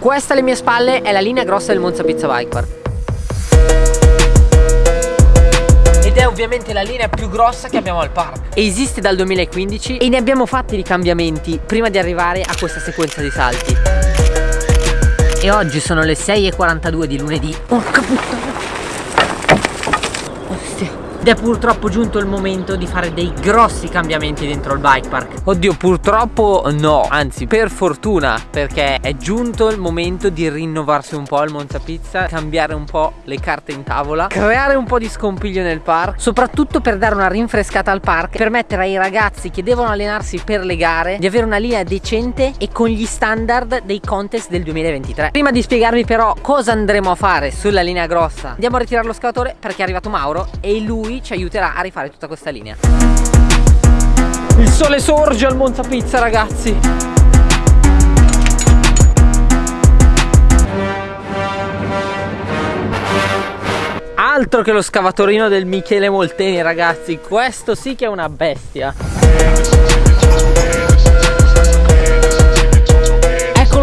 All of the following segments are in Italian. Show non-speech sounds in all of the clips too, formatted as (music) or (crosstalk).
Questa alle mie spalle è la linea grossa del Monza Pizza Bike Park ed è ovviamente la linea più grossa che abbiamo al park Esiste dal 2015 e ne abbiamo fatti di cambiamenti prima di arrivare a questa sequenza di salti. E oggi sono le 6.42 di lunedì. Porca puttana ed è purtroppo giunto il momento di fare dei grossi cambiamenti dentro il bike park. Oddio purtroppo no. Anzi per fortuna Perché è giunto il momento di rinnovarsi un po' al Monza Pizza Cambiare un po' le carte in tavola Creare un po' di scompiglio nel park Soprattutto per dare una rinfrescata al park Permettere ai ragazzi che devono allenarsi per le gare Di avere una linea decente e con gli standard dei contest del 2023 Prima di spiegarvi però cosa andremo a fare sulla linea grossa Andiamo a ritirare lo scavatore perché è arrivato Mauro E lui lui ci aiuterà a rifare tutta questa linea. Il sole sorge al Monza Pizza ragazzi. Altro che lo scavatorino del Michele Molteni ragazzi. Questo sì che è una bestia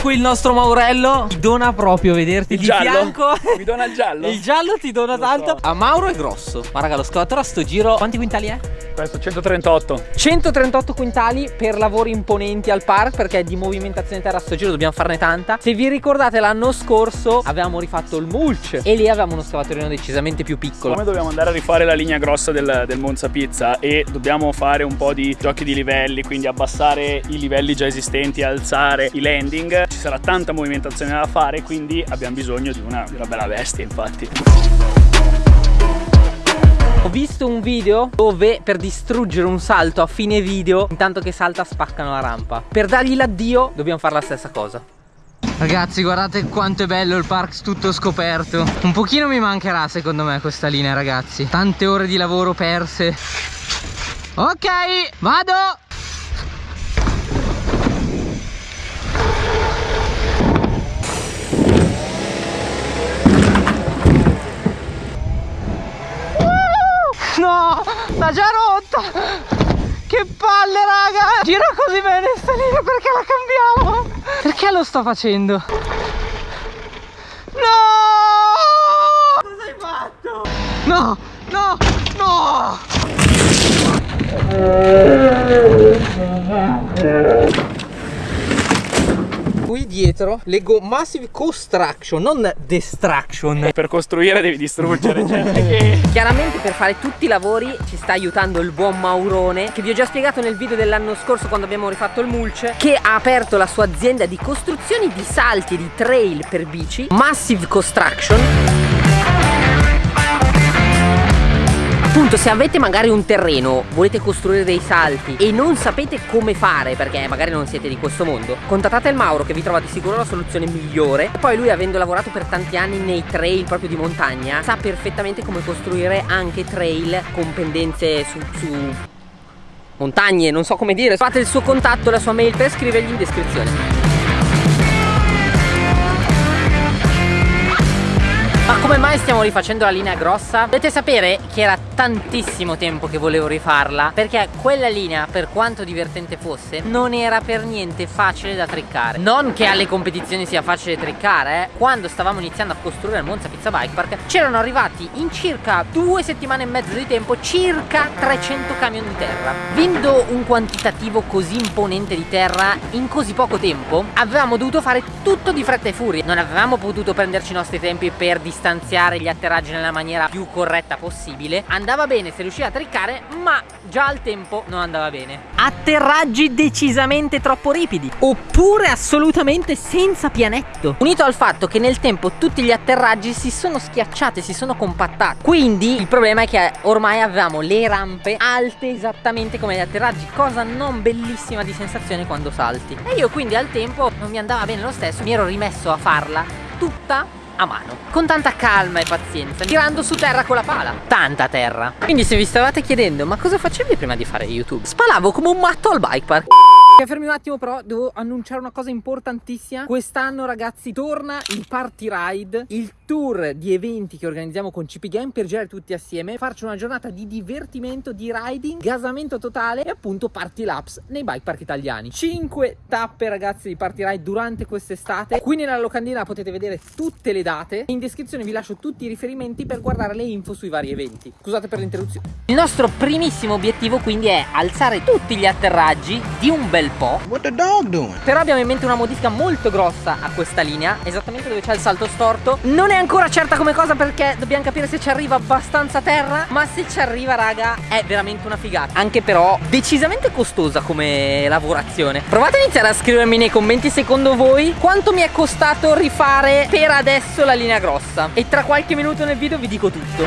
qui il nostro Maurello Ti dona proprio vederti il di giallo. fianco Mi dona il giallo (laughs) Il giallo ti dona lo tanto so. A Mauro è grosso Ma raga lo scavatore a sto giro Quanti quintali è? Questo 138 138 quintali per lavori imponenti al park Perché di movimentazione terra sto giro dobbiamo farne tanta. Se vi ricordate l'anno scorso Avevamo rifatto il mulch E lì avevamo uno scavatorino decisamente più piccolo. Come dobbiamo andare a rifare la linea grossa del, del Monza Pizza? E dobbiamo fare un po' di giochi di livelli Quindi abbassare i livelli già esistenti Alzare i landing. Ci sarà tanta movimentazione da fare quindi abbiamo bisogno di una, di una bella bestia infatti ho visto un video dove per distruggere un salto a fine video Intanto che salta spaccano la rampa. Per dargli l'addio dobbiamo fare la stessa cosa. Ragazzi guardate quanto è bello il park tutto scoperto. Un pochino mi mancherà secondo me questa linea ragazzi. Tante ore di lavoro perse. Ok vado No, l'ha già rotta. Che palle raga. Gira così bene sta linea perché la cambiamo? Perché lo sto facendo? No! Cosa hai fatto? No, no, no qui dietro leggo Massive Construction, non Destruction. Per costruire devi distruggere, cioè Chiaramente per fare tutti i lavori ci sta aiutando il buon Maurone, che vi ho già spiegato nel video dell'anno scorso quando abbiamo rifatto il mulch, che ha aperto la sua azienda di costruzioni di salti e di trail per bici, Massive Construction appunto se avete magari un terreno volete costruire dei salti e non sapete come fare perché magari non siete di questo mondo contattate il Mauro che vi trova di sicuro la soluzione migliore. Poi lui avendo lavorato per tanti anni nei trail proprio di montagna sa perfettamente come costruire anche trail con pendenze su, su montagne non so come dire. Fate il suo contatto la sua mail per scrivergli in descrizione mai stiamo rifacendo la linea grossa? Dovete sapere che era tantissimo tempo che volevo rifarla Perché quella linea, per quanto divertente fosse Non era per niente facile da triccare Non che alle competizioni sia facile triccare eh. Quando stavamo iniziando a costruire il Monza Pizza Bike Park C'erano arrivati in circa due settimane e mezzo di tempo Circa 300 camion di terra Vendo un quantitativo così imponente di terra in così poco tempo Avevamo dovuto fare tutto di fretta e furia Non avevamo potuto prenderci i nostri tempi per distanziare distanziare gli atterraggi nella maniera più corretta possibile. Andava bene se riusciva a triccare ma già al tempo non andava bene. Atterraggi decisamente troppo ripidi oppure assolutamente senza pianetto. Unito al fatto che nel tempo tutti gli atterraggi si sono schiacciati si sono compattati. Quindi il problema è che ormai avevamo le rampe alte esattamente come gli atterraggi cosa non bellissima di sensazione quando salti. E io quindi al tempo non mi andava bene lo stesso mi ero rimesso a farla tutta a mano. Con tanta calma e pazienza tirando su terra con la pala. Tanta terra. Quindi se vi stavate chiedendo ma cosa facevi prima di fare youtube? Spalavo come un matto al bike park Fermi un attimo però, devo annunciare una cosa importantissima. Quest'anno ragazzi torna il Party Ride, il tour di eventi che organizziamo con CP Game per girare tutti assieme, farci una giornata di divertimento, di riding, gasamento totale e appunto party laps nei bike park italiani. 5 tappe ragazzi di Party Ride durante quest'estate. Qui nella locandina potete vedere tutte le date. In descrizione vi lascio tutti i riferimenti per guardare le info sui vari eventi. Scusate per l'interruzione. Il nostro primissimo obiettivo quindi è alzare tutti gli atterraggi di un bel po'. What the dog doing? Però abbiamo in mente una modifica molto grossa a questa linea, esattamente dove c'è il salto storto. Non è ancora certa come cosa perché dobbiamo capire se ci arriva abbastanza terra, ma se ci arriva raga è veramente una figata. Anche però decisamente costosa come lavorazione. Provate a iniziare a scrivermi nei commenti secondo voi quanto mi è costato rifare per adesso la linea grossa. E tra qualche minuto nel video vi dico tutto.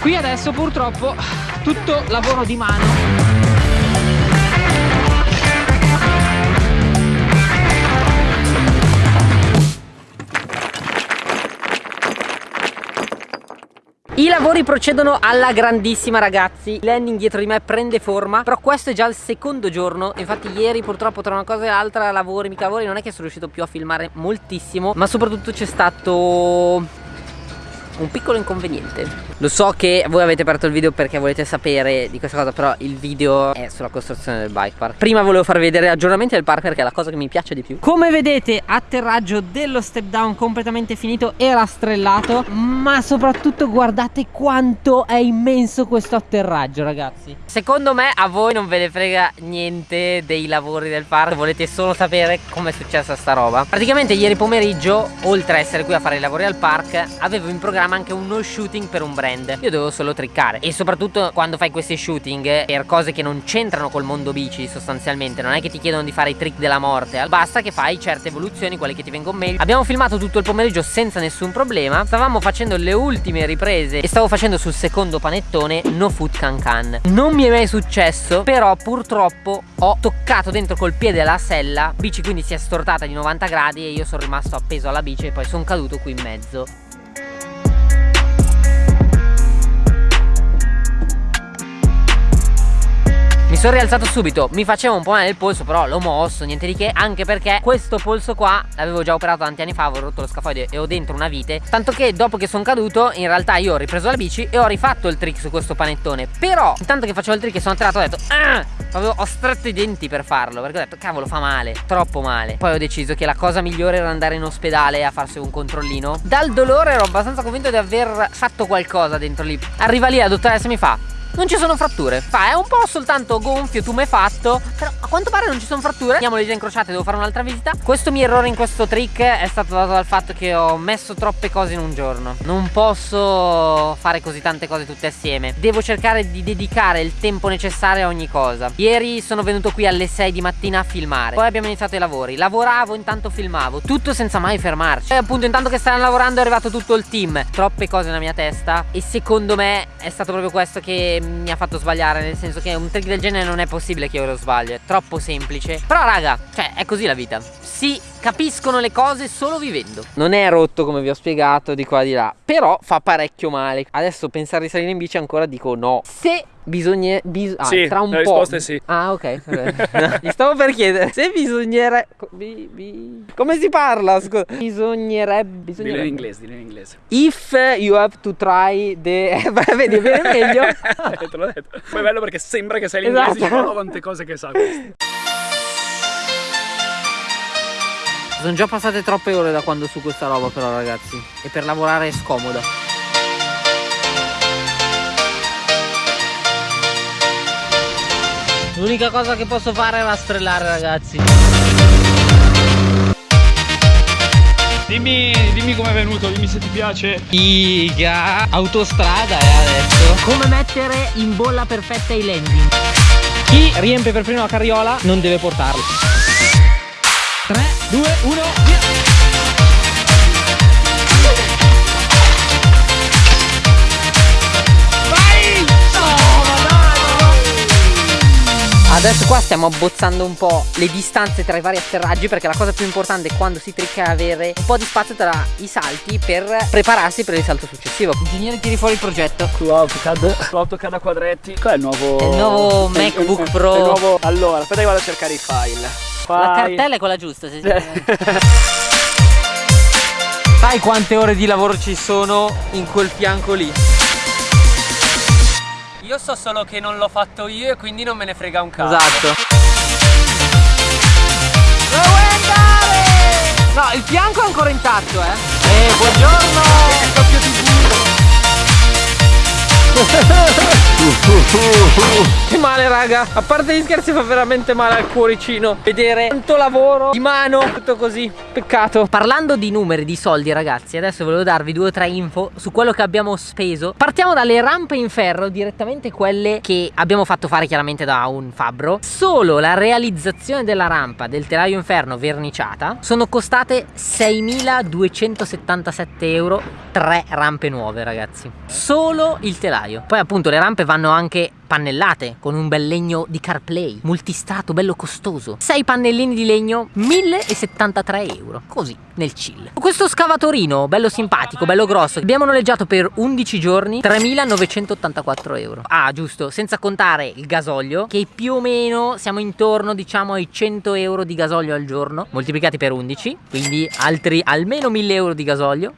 Qui adesso purtroppo tutto lavoro di mano I lavori procedono alla grandissima ragazzi. Il landing dietro di me prende forma Però questo è già il secondo giorno. Infatti ieri purtroppo tra una cosa e l'altra Lavori, mica lavori Non è che sono riuscito più a filmare moltissimo Ma soprattutto c'è stato un piccolo inconveniente. Lo so che voi avete aperto il video perché volete sapere di questa cosa Però il video è sulla costruzione del bike park. Prima volevo farvi vedere aggiornamenti del park perché è la cosa che mi piace di più. Come vedete atterraggio dello step down completamente finito e rastrellato Ma soprattutto guardate quanto è immenso questo atterraggio ragazzi. Secondo me a voi non ve ne frega niente dei lavori del park Volete solo sapere come è successa sta roba. Praticamente ieri pomeriggio oltre a essere qui a fare i lavori al park Avevo in programma anche uno shooting per un brand. Io dovevo solo triccare. E soprattutto quando fai questi shooting Per cose che non c'entrano col mondo bici sostanzialmente. Non è che ti chiedono di fare i trick della morte Basta che fai certe evoluzioni, quelle che ti vengono meglio. Abbiamo filmato tutto il pomeriggio senza nessun problema. Stavamo facendo le ultime riprese E stavo facendo sul secondo panettone No Food Can Can. Non mi è mai successo Però purtroppo ho toccato dentro col piede la sella. Bici quindi si è stortata di 90 gradi E io sono rimasto appeso alla bici E poi sono caduto qui in mezzo sono rialzato subito, mi faceva un po' male il polso però l'ho mosso, niente di che Anche perché questo polso qua l'avevo già operato tanti anni fa, avevo rotto lo scafoide e ho dentro una vite. Tanto che dopo che sono caduto in realtà io ho ripreso la bici e ho rifatto il trick su questo panettone. Però intanto che facevo il trick e sono atterrato ho detto ah! Avevo, ho stretto i denti per farlo perché ho detto cavolo fa male, troppo male. Poi ho deciso che la cosa migliore era andare in ospedale a farsi un controllino. Dal dolore ero abbastanza convinto di aver fatto qualcosa dentro lì. Arriva lì la dottoressa mi fa non ci sono fratture. Fa è un po' soltanto gonfio tumefatto Però quanto pare non ci sono fratture. Andiamo le dita incrociate devo fare un'altra visita. Questo mio errore in questo trick è stato dato dal fatto che ho messo troppe cose in un giorno. Non posso fare così tante cose tutte assieme. Devo cercare di dedicare il tempo necessario a ogni cosa. Ieri sono venuto qui alle 6 di mattina a filmare. Poi abbiamo iniziato i lavori. Lavoravo intanto filmavo. Tutto senza mai fermarci. E appunto intanto che stavano lavorando è arrivato tutto il team. Troppe cose nella mia testa. E secondo me è stato proprio questo che mi ha fatto sbagliare. Nel senso che un trick del genere non è possibile che io lo sbaglio. È troppo semplice. Però raga, cioè è così la vita. Si capiscono le cose solo vivendo. Non è rotto come vi ho spiegato di qua di là. Però fa parecchio male. Adesso pensare di salire in bici ancora dico no. Se bisogna bis ah, sì, tra un la po' risposta è sì Ah ok Gli (laughs) stavo per chiedere Se bisognerebbe bi, bi, Come si parla? Scusa Bisognerebbe, bisognerebbe. Dillo in inglese, dillo in inglese If you have to try the (laughs) Vedi viene meglio (laughs) Te l'ho detto Poi è bello perché sembra che sai l'inglese Esatto. esatto. quante cose che sa questo Sono già passate troppe ore da quando su questa roba però ragazzi E per lavorare è scomoda L'unica cosa che posso fare è rastrellare ragazzi. Dimmi, dimmi com'è venuto, dimmi se ti piace. Figa. Autostrada eh adesso. Come mettere in bolla perfetta i landing Chi riempie per primo la carriola non deve portarlo. 3, 2, 1, via Adesso qua stiamo abbozzando un po' le distanze tra i vari atterraggi perché la cosa più importante quando si tricca è avere un po' di spazio tra i salti per prepararsi per il salto successivo. Ingegnere tiri fuori il progetto. Su AutoCAD, su AutoCAD a quadretti. Qual è il nuovo? È il nuovo MacBook il- Pro. il nuovo- Allora, aspetta che vado a cercare i file. La File. cartella è quella giusta, sì, sì. Sai quante ore di lavoro ci sono in quel fianco lì? Io so solo che non l'ho fatto io e quindi non me ne frega un cazzo. Esatto. No, il fianco è ancora intatto, eh. Eh, buongiorno! Che male raga. A parte gli scherzi fa veramente male al cuoricino Vedere tanto lavoro di mano. Tutto così. Peccato. Parlando di numeri, di soldi ragazzi Adesso volevo darvi due o tre info Su quello che abbiamo speso. Partiamo dalle rampe in ferro Direttamente quelle che abbiamo fatto fare chiaramente da un fabbro. Solo la realizzazione della rampa Del telaio inferno verniciata Sono costate 6.277 euro. Tre rampe nuove ragazzi. Solo il telaio Poi appunto le rampe vanno anche pannellate con un bel legno di CarPlay multistrato bello costoso. 6 pannellini di legno 1073 euro. Così nel chill. Questo scavatorino bello simpatico bello grosso abbiamo noleggiato per 11 giorni 3984 euro. Ah giusto senza contare il gasolio che più o meno siamo intorno diciamo ai 100 euro di gasolio al giorno moltiplicati per 11 quindi altri almeno 1000 euro di gasolio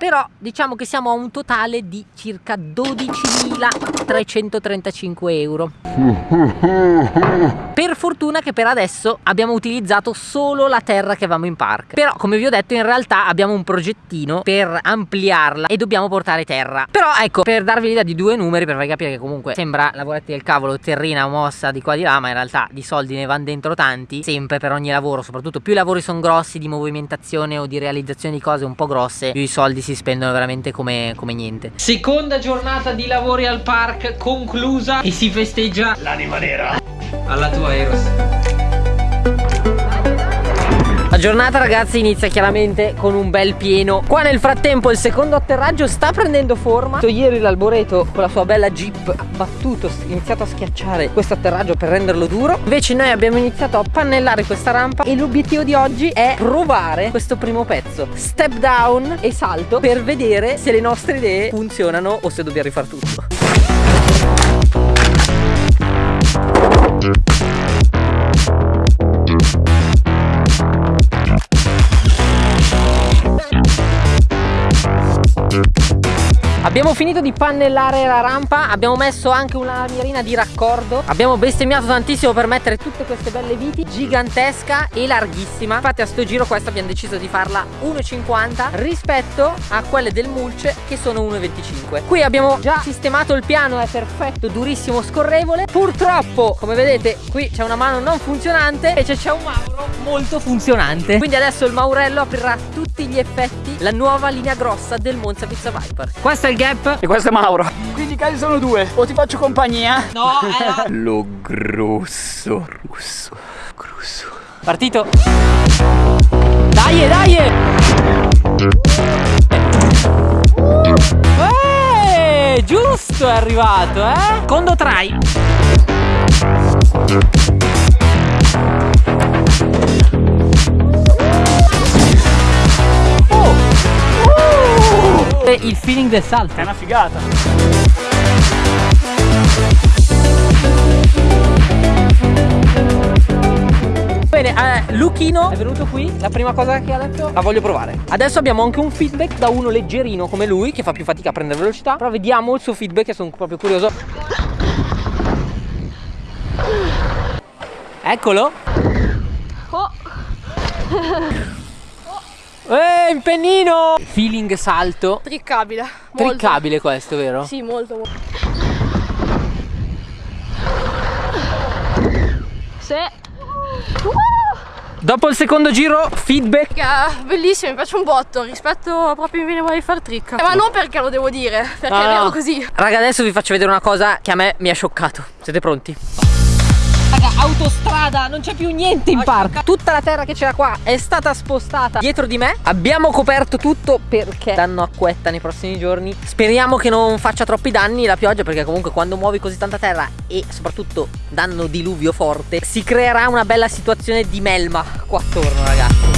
però diciamo che siamo a un totale di circa 12.335 euro. (laughs) Per fortuna che per adesso abbiamo utilizzato solo la terra che avevamo in park. Però come vi ho detto in realtà abbiamo un progettino per ampliarla e dobbiamo portare terra. Però ecco per darvi l'idea di due numeri per farvi capire che comunque sembra lavoretti del cavolo terrina mossa di qua di là ma in realtà di soldi ne vanno dentro tanti sempre per ogni lavoro soprattutto più i lavori sono grossi di movimentazione o di realizzazione di cose un po' grosse più i soldi si spendono veramente come, come niente. Seconda giornata di lavori al park conclusa e si festeggia L'anima nera. alla tua Eros. Giornata ragazzi inizia chiaramente con un bel pieno. Qua nel frattempo il secondo atterraggio sta prendendo forma. Ieri l'alboreto con la sua bella jeep ha battuto, ha iniziato a schiacciare questo atterraggio per renderlo duro. Invece noi abbiamo iniziato a pannellare questa rampa E l'obiettivo di oggi è provare questo primo pezzo. Step down e salto per vedere se le nostre idee funzionano o se dobbiamo rifare tutto Abbiamo finito di pannellare la rampa Abbiamo messo anche una lamierina di raccordo Abbiamo bestemmiato tantissimo per mettere tutte queste belle viti Gigantesca e larghissima. Infatti a sto giro questa abbiamo deciso di farla 1,50 Rispetto a quelle del mulch che sono 1,25 Qui abbiamo già sistemato il piano È perfetto, durissimo, scorrevole. Purtroppo, come vedete, qui c'è una mano non funzionante Invece c'è un mauro molto funzionante. Quindi adesso il maurello aprirà tutti gli effetti La nuova linea grossa del Monza Pizza Viper. Questo è il gap E questo è Mauro. Quindi i casi sono due. O ti faccio compagnia? No, era Lo grosso russo. Grosso. partito Dai, dai Eh, giusto è arrivato, eh Secondo try Il feeling del salto È una figata. Bene, eh, Luchino è venuto qui, la prima cosa che ha detto la voglio provare. Adesso abbiamo anche un feedback da uno leggerino come lui, che fa più fatica a prendere velocità, però vediamo il suo feedback che sono proprio curioso. Eccolo. Oh, Eh, il pennino! Feeling salto. triccabile. Molto. Triccabile questo, vero? Sì, molto, molto. Se. Dopo il secondo giro, feedback. Raga, bellissimo, mi piace un botto rispetto proprio mi viene voglia di far trick. Eh, ma non perché lo devo dire, perché No, è no. così. Raga, adesso vi faccio vedere una cosa che a me mi ha scioccato. Siete pronti? Raga, autostrada, non c'è più niente in parco. Tutta la terra che c'era qua è stata spostata dietro di me. Abbiamo coperto tutto perché danno acquetta nei prossimi giorni. Speriamo che non faccia troppi danni la pioggia perché comunque quando muovi così tanta terra e soprattutto danno diluvio forte si creerà una bella situazione di melma qua attorno ragazzi.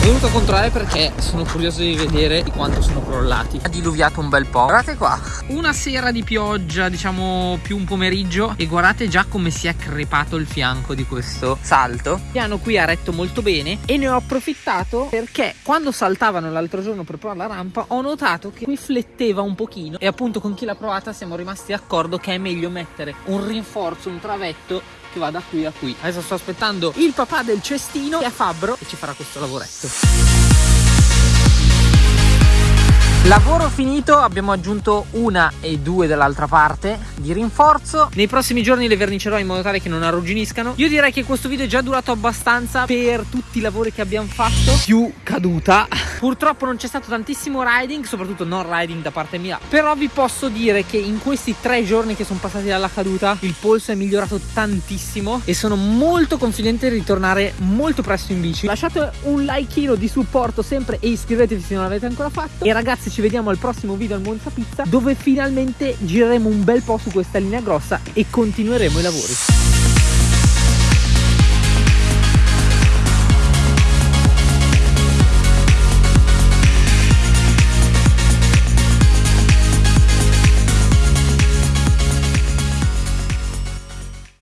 Venuto a controllare perché sono curioso di vedere di quanto sono crollati. Ha diluviato un bel po'. Guardate qua. Una sera di pioggia, diciamo più un pomeriggio, e guardate già come si è crepato il fianco di questo salto. Il piano qui ha retto molto bene e ne ho approfittato perché quando saltavano l'altro giorno per provare la rampa ho notato che qui fletteva un pochino e appunto con chi l'ha provata siamo rimasti d'accordo che è meglio mettere un rinforzo, un travetto che va da qui a qui. Adesso sto aspettando il papà del cestino che è Fabbro e ci farà questo lavoretto. Lavoro finito, abbiamo aggiunto una e due dall'altra parte di rinforzo. Nei prossimi giorni le vernicerò in modo tale che non arrugginiscano. Io direi che questo video è già durato abbastanza per tutti i lavori che abbiamo fatto. Più caduta. Purtroppo non c'è stato tantissimo riding, soprattutto non riding da parte mia. Però vi posso dire che in questi tre giorni che sono passati dalla caduta, il polso è migliorato tantissimo e sono molto confidente di ritornare molto presto in bici. Lasciate un like di supporto sempre e iscrivetevi se non l'avete ancora fatto. E ragazzi ci vediamo al prossimo video al Monza Pizza dove finalmente gireremo un bel po' questa linea grossa e continueremo i lavori.